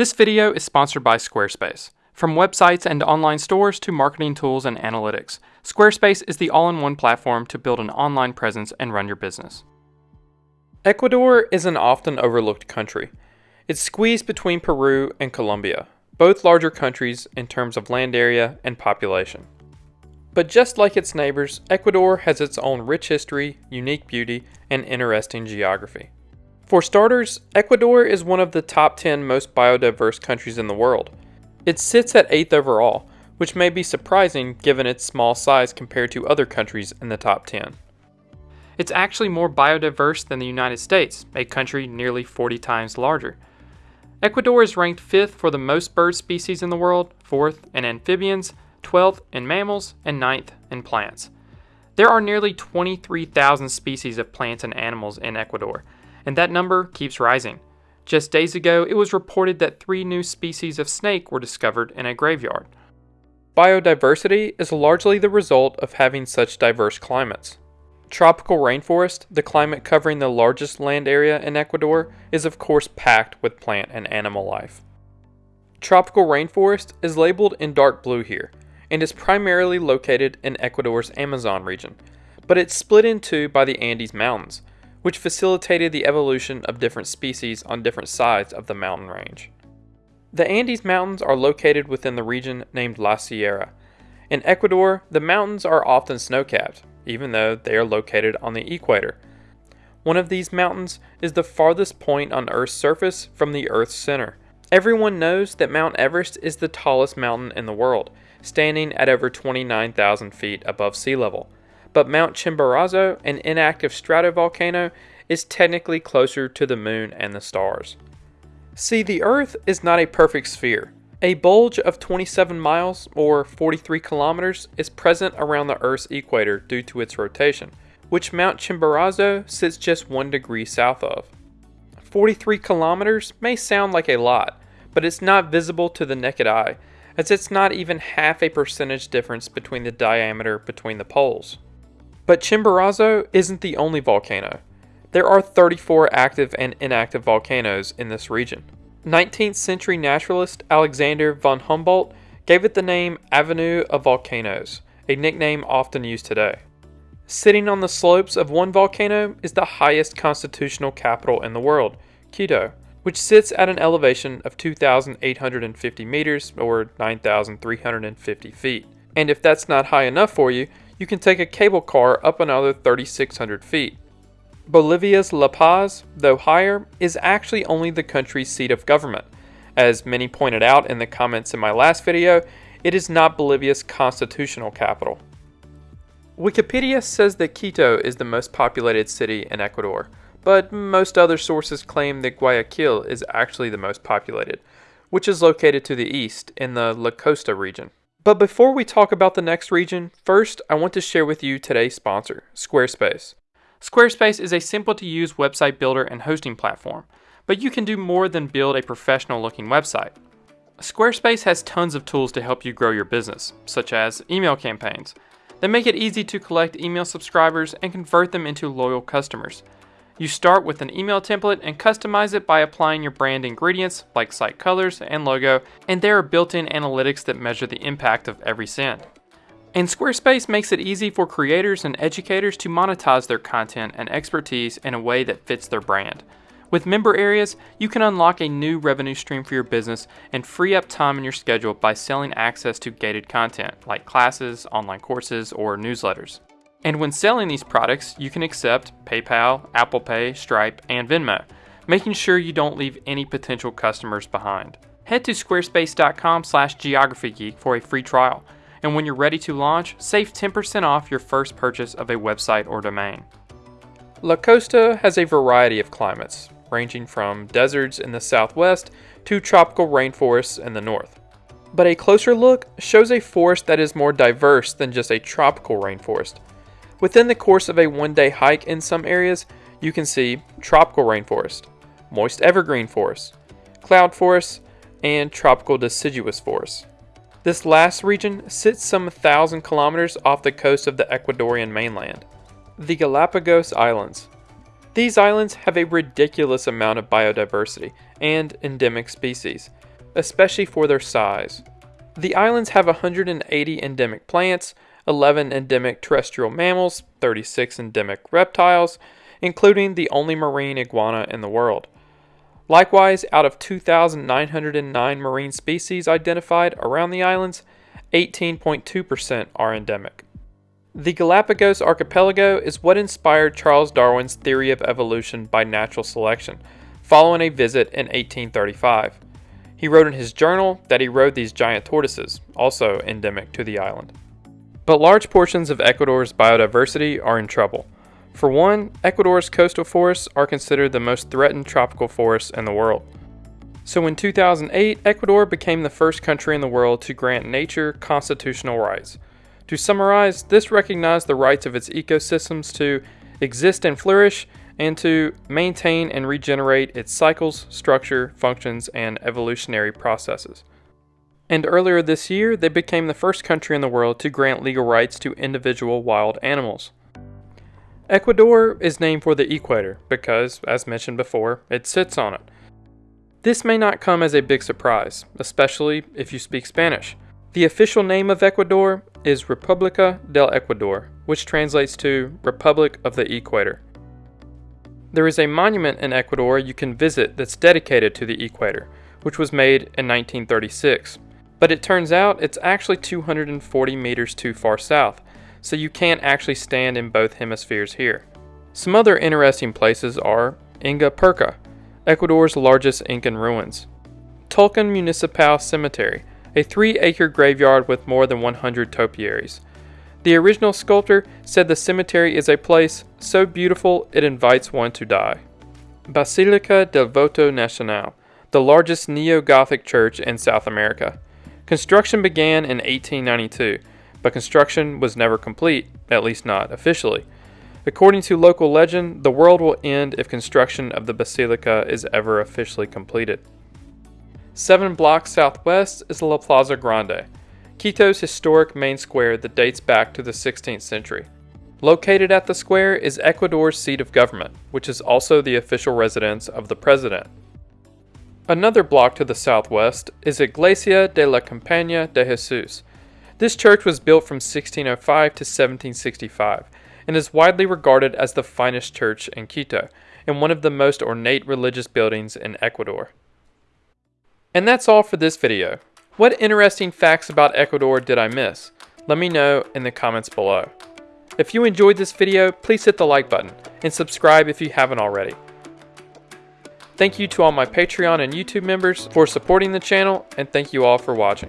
This video is sponsored by Squarespace. From websites and online stores to marketing tools and analytics, Squarespace is the all in one platform to build an online presence and run your business. Ecuador is an often overlooked country. It's squeezed between Peru and Colombia, both larger countries in terms of land area and population. But just like its neighbors, Ecuador has its own rich history, unique beauty, and interesting geography. For starters, Ecuador is one of the top 10 most biodiverse countries in the world. It sits at 8th overall, which may be surprising given its small size compared to other countries in the top 10. It's actually more biodiverse than the United States, a country nearly 40 times larger. Ecuador is ranked 5th for the most bird species in the world, 4th in amphibians, 12th in mammals, and 9th in plants. There are nearly 23,000 species of plants and animals in Ecuador, and that number keeps rising. Just days ago, it was reported that three new species of snake were discovered in a graveyard. Biodiversity is largely the result of having such diverse climates. Tropical rainforest, the climate covering the largest land area in Ecuador, is of course packed with plant and animal life. Tropical rainforest is labeled in dark blue here and is primarily located in Ecuador's Amazon region, but it's split in two by the Andes Mountains, which facilitated the evolution of different species on different sides of the mountain range. The Andes Mountains are located within the region named La Sierra. In Ecuador, the mountains are often snow capped, even though they are located on the equator. One of these mountains is the farthest point on Earth's surface from the Earth's center. Everyone knows that Mount Everest is the tallest mountain in the world, standing at over 29,000 feet above sea level but Mount Chimborazo, an inactive stratovolcano, is technically closer to the moon and the stars. See, the Earth is not a perfect sphere. A bulge of 27 miles, or 43 kilometers, is present around the Earth's equator due to its rotation, which Mount Chimborazo sits just 1 degree south of. 43 kilometers may sound like a lot, but it's not visible to the naked eye, as it's not even half a percentage difference between the diameter between the poles. But Chimborazo isn't the only volcano. There are 34 active and inactive volcanoes in this region. 19th century naturalist Alexander von Humboldt gave it the name Avenue of Volcanoes, a nickname often used today. Sitting on the slopes of one volcano is the highest constitutional capital in the world, Quito, which sits at an elevation of 2,850 meters or 9,350 feet. And if that's not high enough for you, you can take a cable car up another 3,600 feet. Bolivia's La Paz, though higher, is actually only the country's seat of government. As many pointed out in the comments in my last video, it is not Bolivia's constitutional capital. Wikipedia says that Quito is the most populated city in Ecuador, but most other sources claim that Guayaquil is actually the most populated, which is located to the east in the La Costa region. But before we talk about the next region, first I want to share with you today's sponsor, Squarespace. Squarespace is a simple to use website builder and hosting platform, but you can do more than build a professional looking website. Squarespace has tons of tools to help you grow your business, such as email campaigns. They make it easy to collect email subscribers and convert them into loyal customers. You start with an email template and customize it by applying your brand ingredients like site colors and logo, and there are built-in analytics that measure the impact of every send. And Squarespace makes it easy for creators and educators to monetize their content and expertise in a way that fits their brand. With member areas, you can unlock a new revenue stream for your business and free up time in your schedule by selling access to gated content like classes, online courses, or newsletters. And when selling these products, you can accept PayPal, Apple Pay, Stripe, and Venmo, making sure you don't leave any potential customers behind. Head to squarespace.com slash geographygeek for a free trial, and when you're ready to launch, save 10% off your first purchase of a website or domain. La Costa has a variety of climates, ranging from deserts in the southwest to tropical rainforests in the north. But a closer look shows a forest that is more diverse than just a tropical rainforest. Within the course of a one day hike in some areas, you can see tropical rainforest, moist evergreen forest, cloud forests, and tropical deciduous forest. This last region sits some thousand kilometers off the coast of the Ecuadorian mainland, the Galapagos Islands. These islands have a ridiculous amount of biodiversity and endemic species, especially for their size. The islands have 180 endemic plants, 11 endemic terrestrial mammals, 36 endemic reptiles, including the only marine iguana in the world. Likewise, out of 2,909 marine species identified around the islands, 18.2% are endemic. The Galapagos archipelago is what inspired Charles Darwin's theory of evolution by natural selection, following a visit in 1835. He wrote in his journal that he rode these giant tortoises, also endemic to the island. But large portions of Ecuador's biodiversity are in trouble. For one, Ecuador's coastal forests are considered the most threatened tropical forests in the world. So in 2008, Ecuador became the first country in the world to grant nature constitutional rights. To summarize, this recognized the rights of its ecosystems to exist and flourish, and to maintain and regenerate its cycles, structure, functions, and evolutionary processes. And earlier this year, they became the first country in the world to grant legal rights to individual wild animals. Ecuador is named for the equator because, as mentioned before, it sits on it. This may not come as a big surprise, especially if you speak Spanish. The official name of Ecuador is República del Ecuador, which translates to Republic of the Equator. There is a monument in Ecuador you can visit that's dedicated to the equator, which was made in 1936. But it turns out it's actually 240 meters too far south, so you can't actually stand in both hemispheres here. Some other interesting places are Ingapirca, Ecuador's largest Incan ruins, Tulcan Municipal Cemetery, a three acre graveyard with more than 100 topiaries. The original sculptor said the cemetery is a place so beautiful it invites one to die. Basilica del Voto Nacional, the largest neo Gothic church in South America. Construction began in 1892, but construction was never complete, at least not officially. According to local legend, the world will end if construction of the basilica is ever officially completed. Seven blocks southwest is La Plaza Grande, Quito's historic main square that dates back to the 16th century. Located at the square is Ecuador's seat of government, which is also the official residence of the president. Another block to the southwest is Iglesia de la Compañía de Jesús. This church was built from 1605 to 1765 and is widely regarded as the finest church in Quito and one of the most ornate religious buildings in Ecuador. And that's all for this video. What interesting facts about Ecuador did I miss? Let me know in the comments below. If you enjoyed this video, please hit the like button and subscribe if you haven't already. Thank you to all my Patreon and YouTube members for supporting the channel, and thank you all for watching.